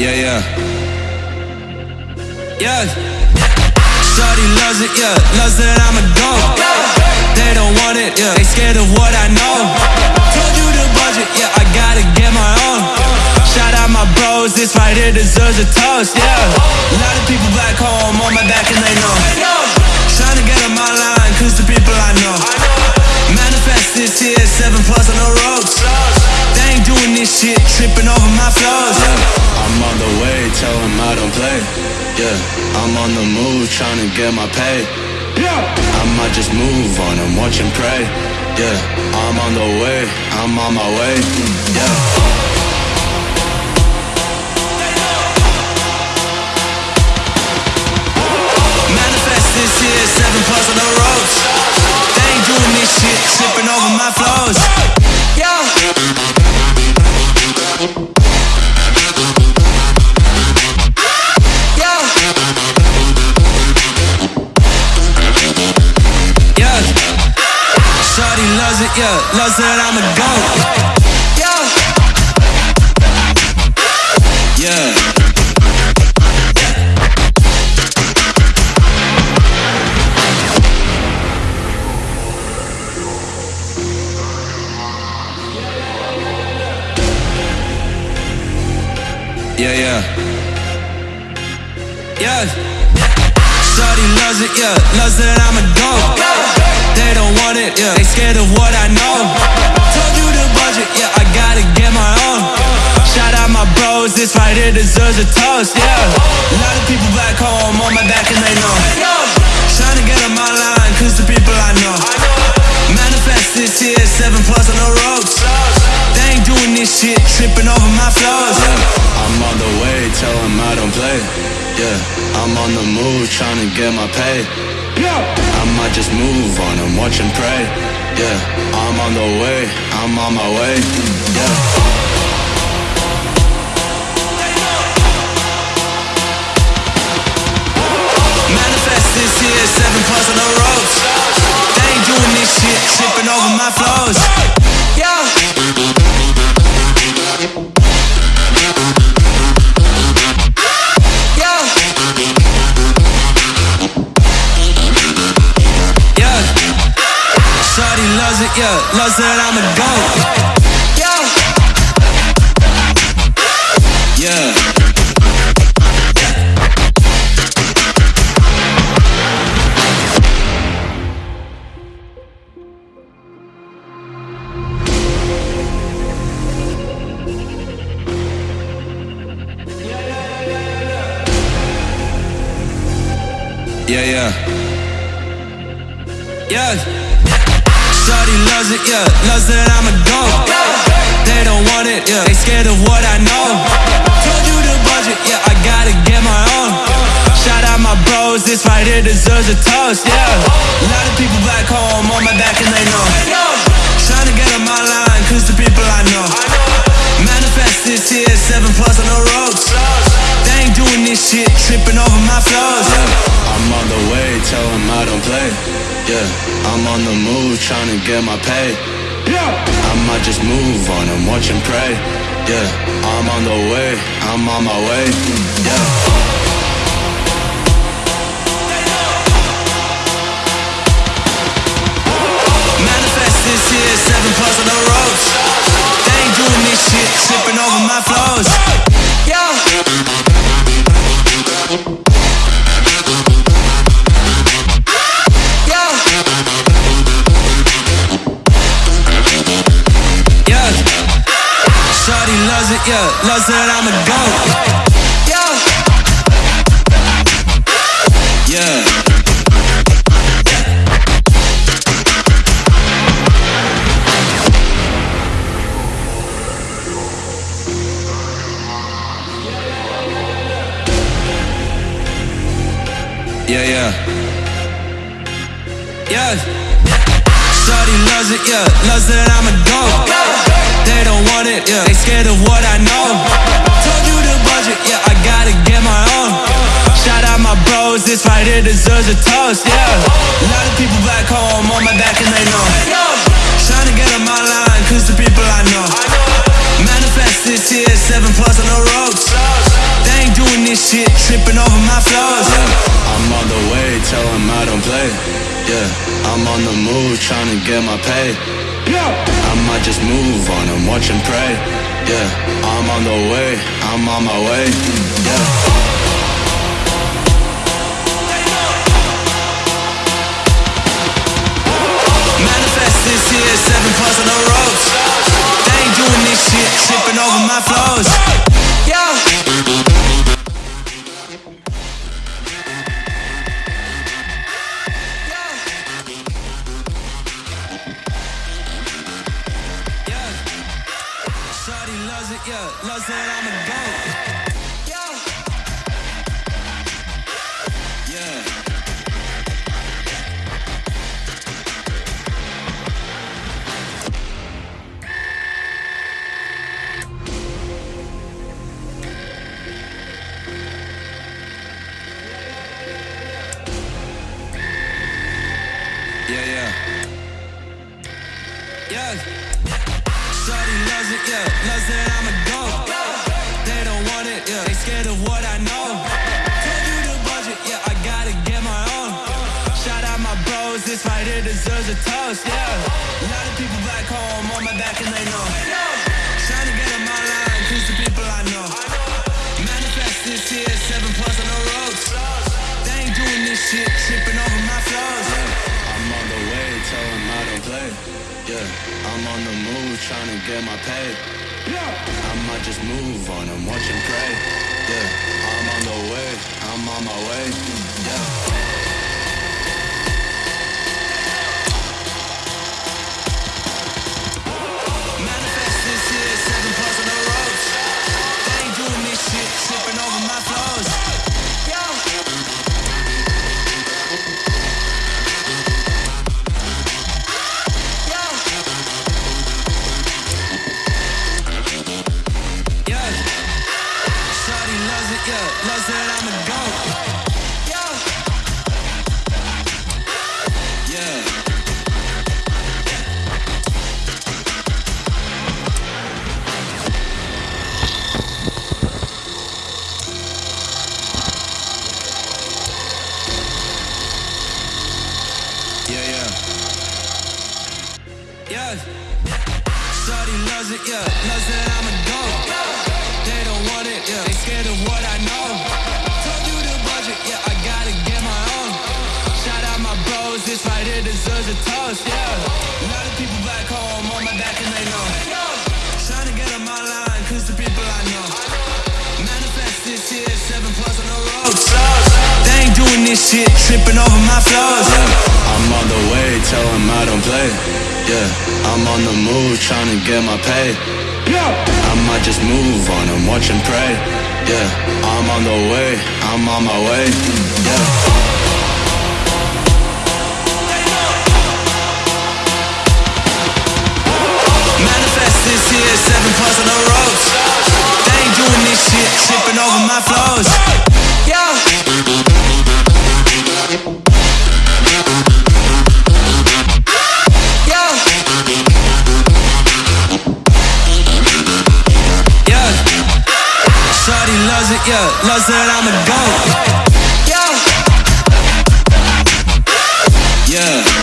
Yeah, yeah. Yeah. Shorty loves it, yeah. Loves that I'm a go. They don't want it, yeah. They scared of what I know. Told you the budget, yeah. I gotta get my own. Shout out my bros, this right here deserves a toast, yeah. A lot of people back home on my back and they know. Trying to get on my line, cause the people I know. Manifest this here, seven plus on the ropes. They ain't doing this shit, tripping over my flows. I don't play. Yeah, I'm on the move, trying to get my pay. Yeah, I might just move on and watch and pray. Yeah, I'm on the way, I'm on my way. Yeah. Manifest this seven Shorty loves it, yeah. Loves that I'm a goat. Yeah. Yeah. Yeah, yeah. Yeah. Shorty loves it, yeah. Loves that I'm a goat. They don't want it, yeah. They scared of what I know. Told you the budget, yeah. I gotta get my own. Shout out my bros, this right here deserves a toast, yeah. A lot of people back home on my back and they know. Trying to get on my line, cause the people I know. Manifest this year, seven plus on the ropes. They ain't doing this shit, tripping over my flows. Yeah. I'm on the way, tell them I don't play. Yeah, I'm on the move, trying to get my pay. I might just move on and watch and pray. Yeah, I'm on the way, I'm on my way. Yeah. Manifest this here, seven plus on the ropes. They ain't doing this shit, tripping over my flows. Yeah. Loves that I'm a goat. Yeah. Yeah. Yeah, yeah. Yeah. Loves it, yeah. Loves that I'm a goat. They don't want it, yeah. They scared of what I know. Told you the budget, yeah. I gotta get my own. Shout out my bros, this right here deserves a toast, yeah. A lot of people back home on my back and they know. Trying to get on my line, cause the people I know. Manifest this here, seven plus on the ropes. They ain't doing this shit, tripping over my flows. Yeah. I'm on the way, tell them I don't play. Yeah, I'm on the move, trying to get my pay. Yeah, I might just move on and watch and pray. Yeah, I'm on the way, I'm on my way. Yeah. Loves that I'm a goat. Yeah. Yeah. Yeah, yeah. Yeah. Shorty loves it, yeah. Loves that I'm a goat. They don't want it, yeah. They scared of what I know. Told you the budget, yeah. I gotta get my own. Shout out my bros, this right here deserves a toast, yeah. A lot of people back home on my back and they know. Trying to get on my line, cause the people I know. Manifest this year, seven plus on the ropes. They ain't doing this shit, trippin' over my flows. Yeah, I'm on the way, tell him I don't play. Yeah, I'm on the move, trying to get my pay. Yeah, I might just move on and watch and pray. Yeah, I'm on the way, I'm on my way. Yeah. this here, seven plus on the ropes. They ain't doing this shit, tripping over my flows. Loves it, yeah, I'm a goat. Yeah. Shawty loves it, yeah. Loves that I'm toast, yeah. A lot of people back home on my back and they know. Trying to get on my line, cause the people I know. Manifest this here, seven plus on the ropes. They ain't doing this shit, tripping over my flows. I'm on the way, tell them I don't play. Yeah, I'm on the move, trying to get my pay. Yeah. I might just move on and watch and pray. Yeah, I'm on the way, I'm on my way. Yeah. Yeah. Shawty loves it, yeah. Loves that I'm a goat. They don't want it. They scared of what I know. Told you the budget, yeah. I gotta get my own. Shout out my bros, this right here deserves a toast, yeah. A lot of people back home on my back and they know. Trying to get on my line, the people I know. Manifest this here, seven plus on the ropes. They ain't doing this shit, tripping over my flows. Yeah. I'm on the way, tell them I don't play. Yeah, I'm on the move, trying to get my pay. Yeah, I might just move on and watch and pray. Yeah, I'm on the way, I'm on my way. Yeah. Manifest this here, seven plus on the ropes. They ain't doing this shit, tripping over my flows. I'm a goat. Yeah. Yeah.